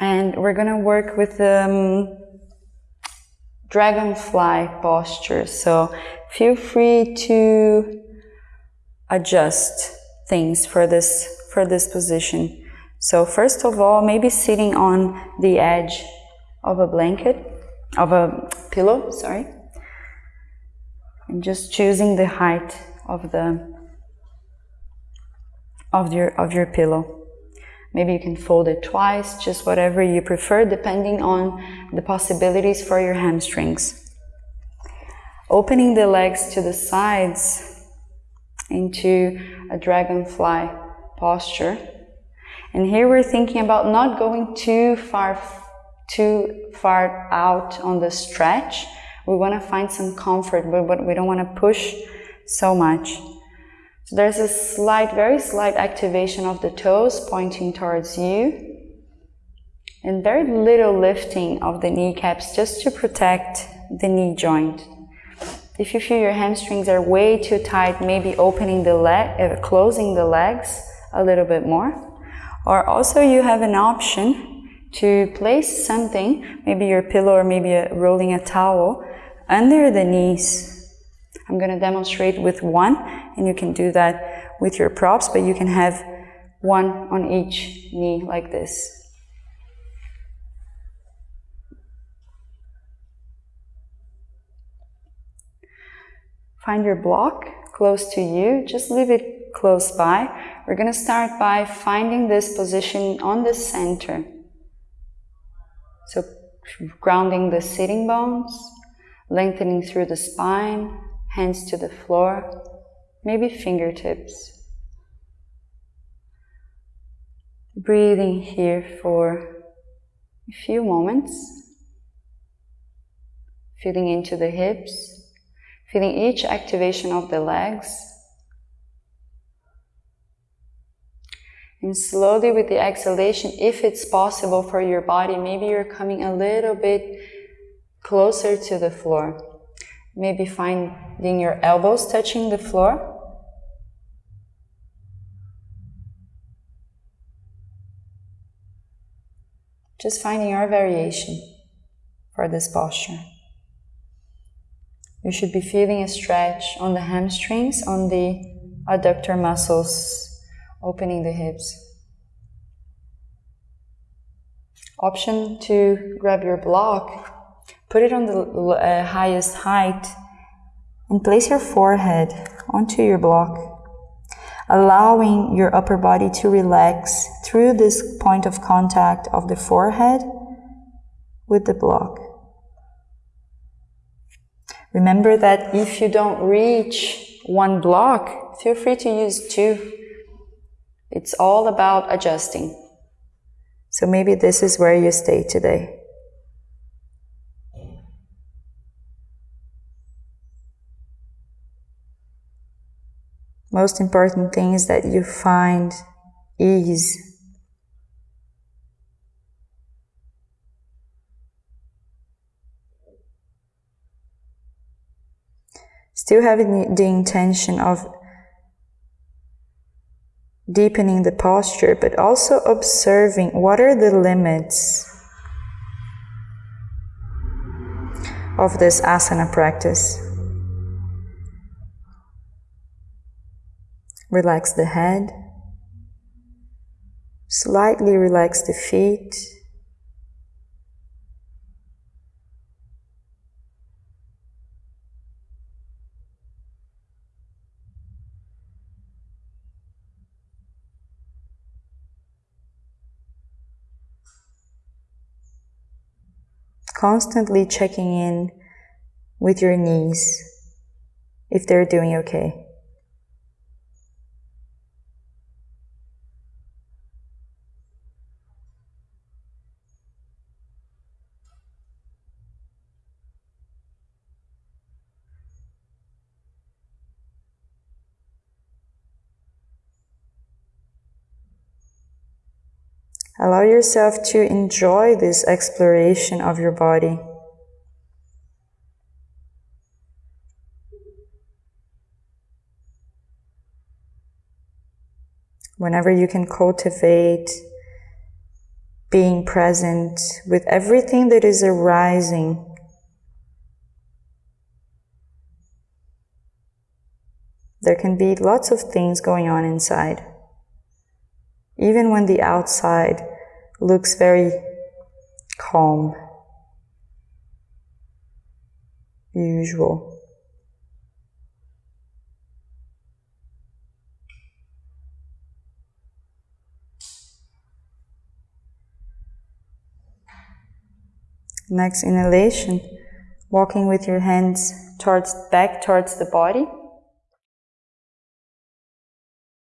And we're gonna work with um, dragonfly posture. So feel free to adjust things for this for this position. So first of all, maybe sitting on the edge of a blanket, of a pillow, sorry. And just choosing the height of the of your of your pillow. Maybe you can fold it twice, just whatever you prefer, depending on the possibilities for your hamstrings. Opening the legs to the sides into a dragonfly posture. And here we're thinking about not going too far, too far out on the stretch. We want to find some comfort, but we don't want to push so much. So there's a slight, very slight activation of the toes pointing towards you. And very little lifting of the kneecaps just to protect the knee joint. If you feel your hamstrings are way too tight, maybe opening the leg, uh, closing the legs a little bit more. Or also you have an option to place something, maybe your pillow or maybe a, rolling a towel, under the knees I'm going to demonstrate with one and you can do that with your props, but you can have one on each knee like this. Find your block close to you, just leave it close by. We're going to start by finding this position on the center. So grounding the sitting bones, lengthening through the spine, hands to the floor, maybe fingertips. Breathing here for a few moments, feeling into the hips, feeling each activation of the legs. And slowly with the exhalation, if it's possible for your body, maybe you're coming a little bit closer to the floor. Maybe finding your elbows touching the floor. Just finding your variation for this posture. You should be feeling a stretch on the hamstrings, on the adductor muscles, opening the hips. Option to grab your block Put it on the uh, highest height and place your forehead onto your block, allowing your upper body to relax through this point of contact of the forehead with the block. Remember that if you don't reach one block, feel free to use two. It's all about adjusting. So maybe this is where you stay today. Most important thing is that you find ease. Still having the intention of deepening the posture, but also observing what are the limits of this asana practice. Relax the head. Slightly relax the feet. Constantly checking in with your knees if they're doing okay. Allow yourself to enjoy this exploration of your body. Whenever you can cultivate being present with everything that is arising. There can be lots of things going on inside. Even when the outside looks very calm, usual. Next inhalation, walking with your hands towards back towards the body.